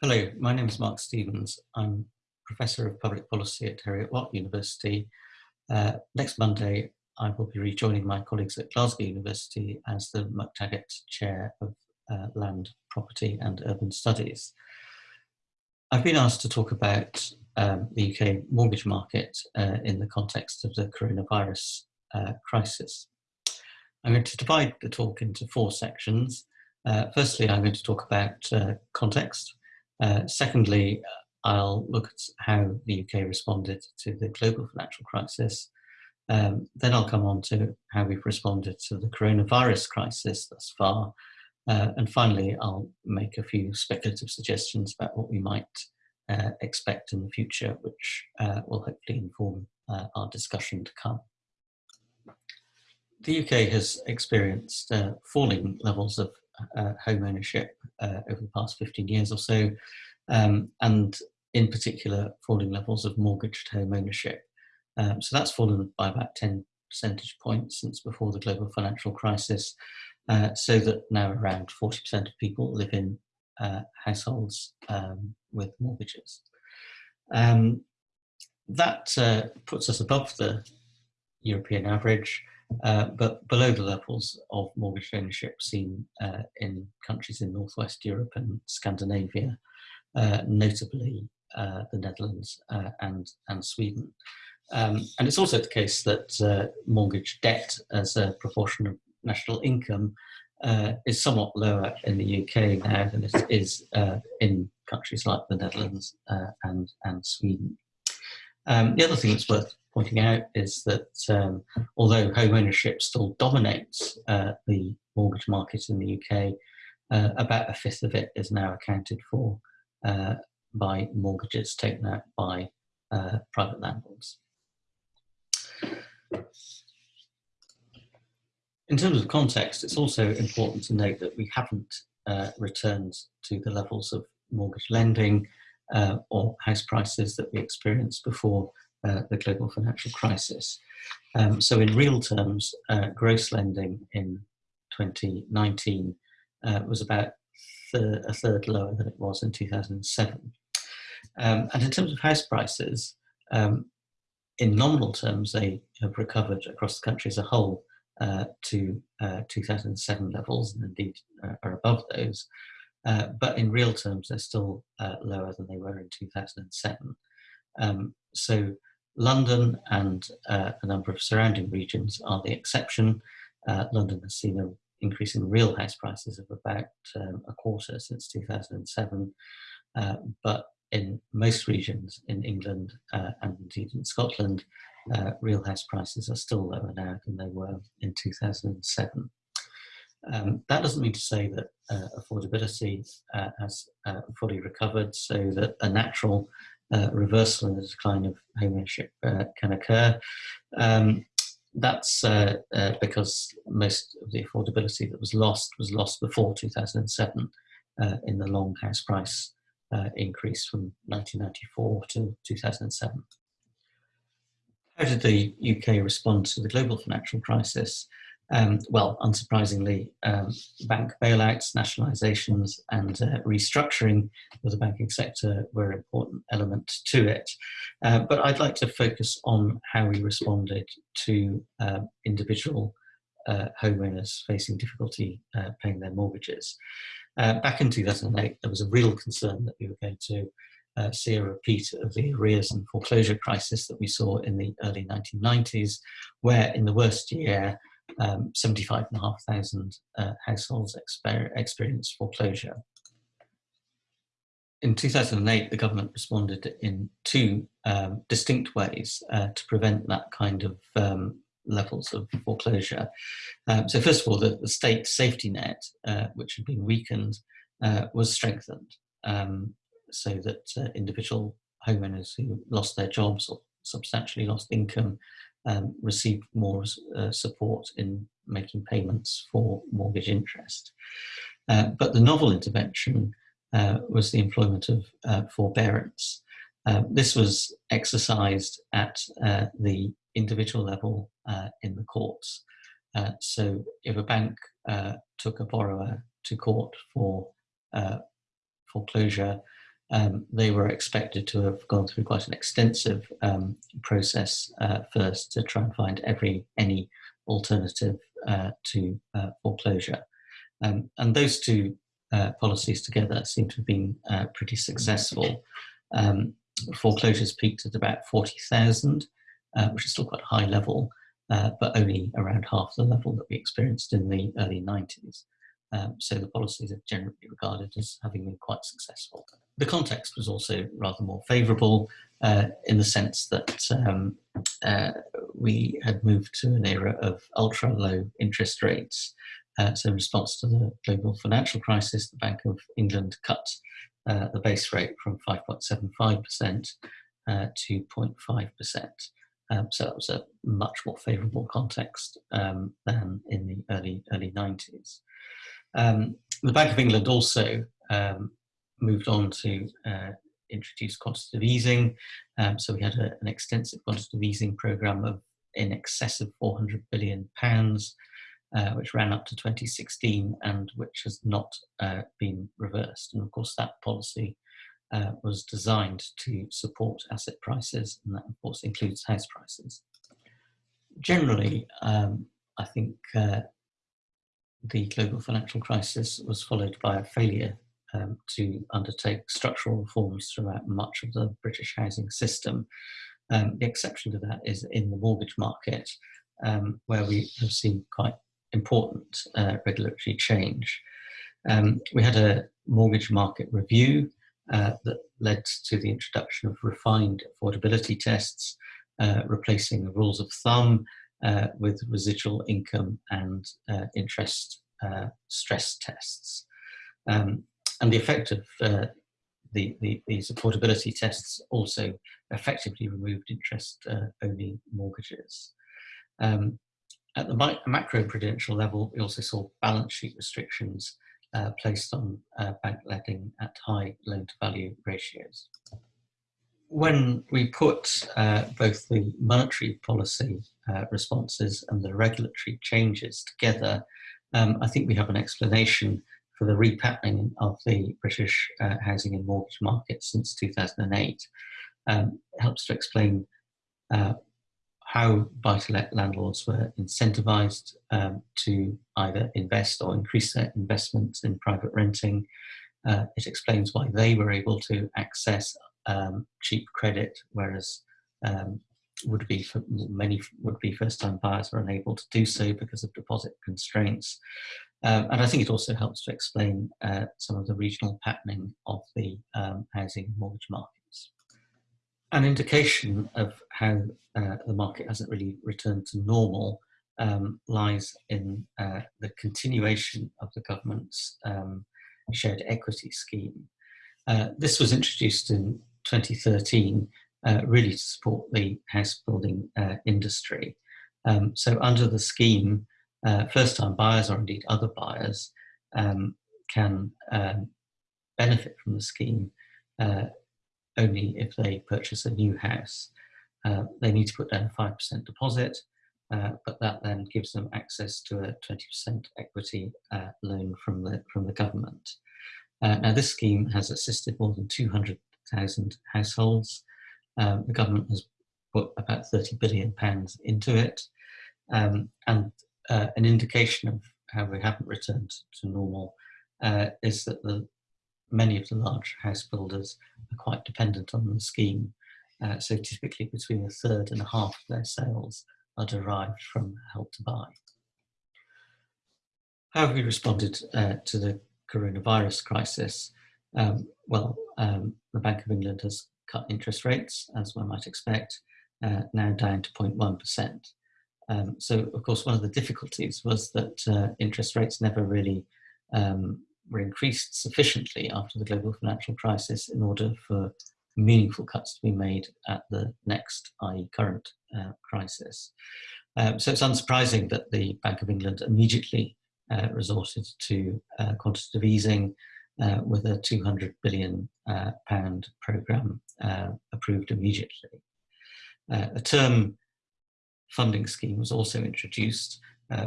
Hello, my name is Mark Stephens. I'm Professor of Public Policy at Heriot-Watt University. Uh, next Monday, I will be rejoining my colleagues at Glasgow University as the McTaggart Chair of uh, Land, Property and Urban Studies. I've been asked to talk about um, the UK mortgage market uh, in the context of the coronavirus uh, crisis. I'm going to divide the talk into four sections. Uh, firstly, I'm going to talk about uh, context, uh, secondly, I'll look at how the UK responded to the global financial crisis. Um, then I'll come on to how we've responded to the coronavirus crisis thus far. Uh, and finally, I'll make a few speculative suggestions about what we might uh, expect in the future, which uh, will hopefully inform uh, our discussion to come. The UK has experienced uh, falling levels of uh, home ownership uh, over the past 15 years or so, um, and in particular, falling levels of mortgaged home ownership. Um, so that's fallen by about 10 percentage points since before the global financial crisis, uh, so that now around 40% of people live in uh, households um, with mortgages. Um, that uh, puts us above the European average, uh, but below the levels of mortgage ownership seen uh, in countries in Northwest Europe and Scandinavia, uh, notably uh, the Netherlands uh, and, and Sweden. Um, and it's also the case that mortgage debt as a proportion of national income is somewhat lower in the UK now than it is in countries like the Netherlands and, and Sweden. Um, the other thing that's worth pointing out is that um, although home ownership still dominates uh, the mortgage market in the UK, uh, about a fifth of it is now accounted for uh, by mortgages taken out by uh, private landlords. In terms of context, it's also important to note that we haven't uh, returned to the levels of mortgage lending uh, or house prices that we experienced before uh, the global financial crisis. Um, so in real terms, uh, gross lending in 2019 uh, was about a third lower than it was in 2007. Um, and in terms of house prices, um, in nominal terms, they have recovered across the country as a whole uh, to uh, 2007 levels and indeed uh, are above those. But in real terms, they're still lower than they were in 2007. Um, so London and uh, a number of surrounding regions are the exception. Uh, London has seen an increase in real house prices of about um, a quarter since 2007, uh, but in most regions in England uh, and indeed in Scotland, uh, real house prices are still lower now than they were in 2007. Um, that doesn't mean to say that uh, affordability has fully recovered, so that a natural uh, reversal in the decline of homeownership uh, can occur. Um, that's uh, uh, because most of the affordability that was lost was lost before 2007 uh, in the long house price uh, increase from 1994 to 2007. How did the UK respond to the global financial crisis? Um, well, unsurprisingly, um, bank bailouts, nationalisations and uh, restructuring of the banking sector were an important element to it. Uh, but I'd like to focus on how we responded to uh, individual uh, homeowners facing difficulty uh, paying their mortgages. Uh, back in 2008, there was a real concern that we were going to see a repeat of the arrears and foreclosure crisis that we saw in the early 1990s, where in the worst year, um, 75,500 uh, households exper experienced foreclosure. In 2008, the government responded in two um, distinct ways uh, to prevent that kind of um, levels of foreclosure. Um, so first of all, the, the state safety net, uh, which had been weakened, uh, was strengthened um, so that uh, individual homeowners who lost their jobs or substantially lost income um, received more uh, support in making payments for mortgage interest. Uh, but the novel intervention uh, was the employment of uh, forbearance. Uh, this was exercised at uh, the individual level in the courts. so if a bank took a borrower to court for foreclosure, um, they were expected to have gone through quite an extensive um, process uh, first to try and find every any alternative uh, to uh, foreclosure. Um, and those two uh, policies together seem to have been uh, pretty successful. Um, foreclosures peaked at about 40,000, uh, which is still quite a high level, but only around half the level that we experienced in the early 90s. Um, so the policies are generally regarded as having been quite successful. The context was also rather more favourable uh, in the sense that um, uh, we had moved to an era of ultra low interest rates. Uh, so in response to the global financial crisis, the Bank of England cut uh, the base rate from 5.75% uh, to 0.5%. Um, so that was a much more favourable context um, than in the early early 90s. Um, the Bank of England also um, moved on to uh, introduce quantitative easing. Um, so we had a, an extensive quantitative easing program of in excess of 400 billion pounds, uh, which ran up to 2016 and which has not uh, been reversed. And of course, that policy uh, was designed to support asset prices, and that of course includes house prices. Generally, um, I think uh, the global financial crisis was followed by a failure um, to undertake structural reforms throughout much of the British housing system. Um, the exception to that is in the mortgage market, um, where we have seen quite important uh, regulatory change. Um, we had a mortgage market review uh, that led to the introduction of refined affordability tests, uh, replacing the rules of thumb uh, with residual income and uh, interest uh, stress tests. Um, and the effect of uh, the, the, these affordability tests also effectively removed interest-only uh, mortgages. Um, at the macro-prudential level, we also saw balance sheet restrictions uh, placed on bank lending at high loan-to-value ratios when we put uh, both the monetary policy uh, responses and the regulatory changes together, um, I think we have an explanation for the repatterning of the British uh, housing and mortgage market since 2008. Um, it helps to explain uh, how buy-to-let landlords were incentivized um, to either invest or increase their investments in private renting. Uh, it explains why they were able to access um, cheap credit, whereas um, would be for many would be first time buyers are unable to do so because of deposit constraints. Um, and I think it also helps to explain uh, some of the regional patterning of the um, housing mortgage markets. An indication of how uh, the market hasn't really returned to normal um, lies in uh, the continuation of the government's um, shared equity scheme. Uh, this was introduced in 2013 uh, really to support the house building uh, industry. Um, so under the scheme, uh, first-time buyers or indeed other buyers um, can um, benefit from the scheme uh, only if they purchase a new house. Uh, they need to put down a 5% deposit, uh, but that then gives them access to a 20% equity loan from the, from the government. now this scheme has assisted more than 200,000 households um, the government has put about 30 billion pounds into it. Um, and uh, an indication of how we haven't returned to normal uh, is that the, many of the large house builders are quite dependent on the scheme. Uh, so typically between a third and a half of their sales are derived from help to buy. How have we responded uh, to the coronavirus crisis? Um, well, um, the Bank of England has cut interest rates, as one might expect, uh, now down to 0.1%. Um, so, of course, one of the difficulties was that uh, interest rates never really um, were increased sufficiently after the global financial crisis in order for meaningful cuts to be made at the next, i.e. current uh, crisis. Um, so it's unsurprising that the Bank of England immediately uh, resorted to uh, quantitative easing uh, with a 200 billion uh, pound program uh, approved immediately. Uh, a term funding scheme was also introduced,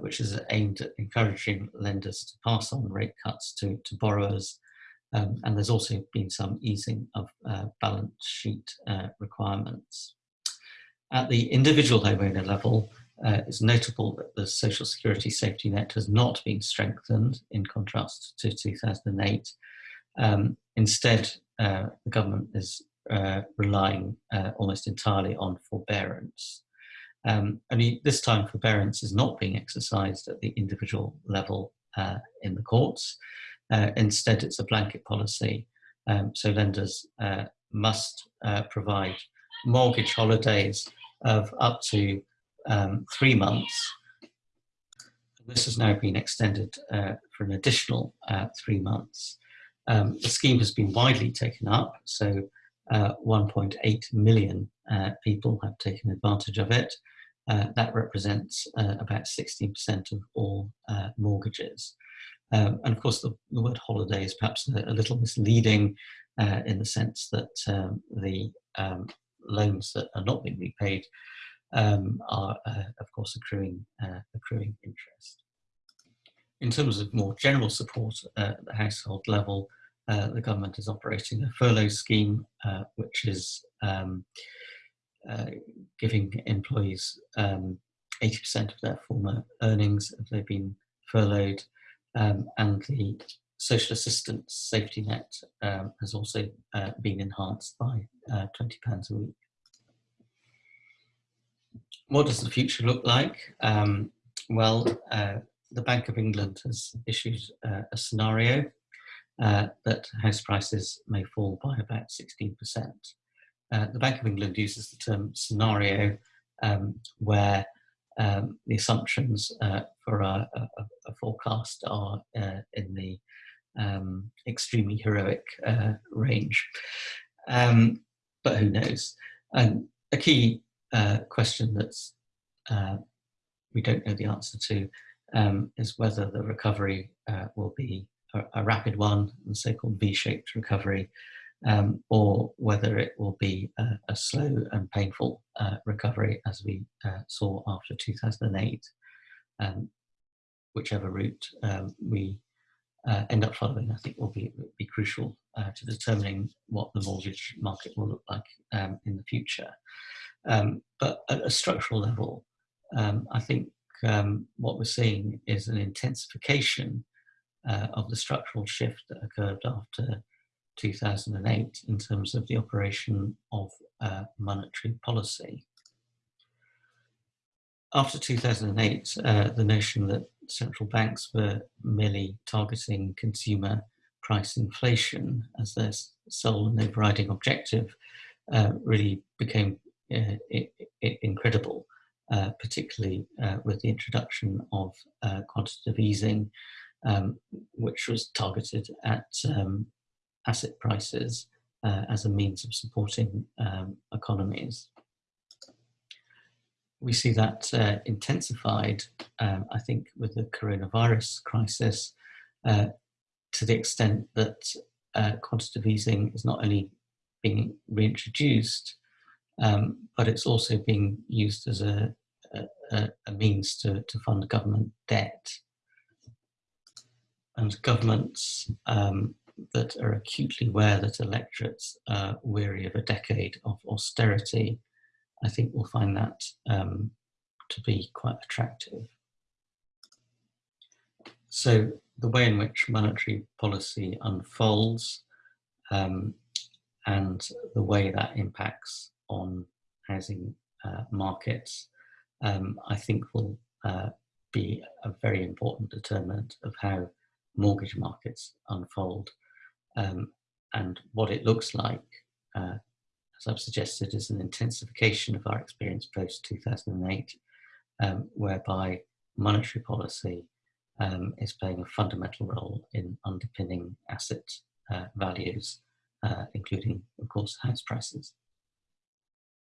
which is aimed at encouraging lenders to pass on rate cuts to, to borrowers Um, and there's also been some easing of uh, balance sheet uh, requirements. At the individual homeowner level, uh, it's notable that the social security safety net has not been strengthened in contrast to 2008. Um, instead, uh, the government is uh, relying uh, almost entirely on forbearance. Um, only this time forbearance is not being exercised at the individual level uh, in the courts. Uh, instead, it's a blanket policy. Um, so lenders must provide mortgage holidays of up to um, three months. This has now been extended uh, for an additional uh, three months. Um, the scheme has been widely taken up, so uh, 1.8 million uh, people have taken advantage of it. Uh, that represents uh, about 16% of all mortgages. Um, and of course, the, the, word holiday is perhaps a, a little misleading in the sense that um, the um, loans that are not being repaid um, are, uh, of course, accruing, uh, accruing interest. In terms of more general support at the household level, uh, the government is operating a furlough scheme, uh, which is um, uh, giving employees 80% um, of their former earnings if they've been furloughed, um, and the social assistance safety net um, has also uh, been enhanced by £20 a week what does the future look like? Um, well, uh, the Bank of England has issued uh, a scenario uh, that house prices may fall by about 16%. Uh, the Bank of England uses the term scenario um, where um, the assumptions uh, for a, a, a, forecast are uh, in the um, extremely heroic range. Um, but who knows? And a key uh, question that's uh, we don't know the answer to um, is whether the recovery uh, will be a, a, rapid one, the so-called V-shaped recovery, um, or whether it will be a, a slow and painful uh, recovery as we uh, saw after 2008. Um, whichever route um, we uh, end up following, I think will be, be crucial to determining what the mortgage market will look like um, in the future. Um, but at a structural level, um, I think um, what we're seeing is an intensification uh, of the structural shift that occurred after 2008 in terms of the operation of uh, monetary policy. After 2008, uh, the notion that central banks were merely targeting consumer price inflation as their sole and overriding objective uh, really became incredible, uh, particularly uh, with the introduction of quantitative easing, um, which was targeted at um, asset prices as a means of supporting um, economies. We see that uh, intensified, um, I think, with the coronavirus crisis uh, to the extent that uh, quantitative easing is not only being reintroduced, um, but it's also being used as a, a, a means to, to fund government debt. And governments um, that are acutely aware that electorates are weary of a decade of austerity, I think will find that um, to be quite attractive. So the way in which monetary policy unfolds um, and the way that impacts on housing uh, markets, um, I think will uh, be a very important determinant of how mortgage markets unfold. Um, and what it looks like, uh, as I've suggested, is an intensification of our experience post 2008, um, whereby monetary policy um, is playing a fundamental role in underpinning asset uh, values, uh, including, of course, house prices.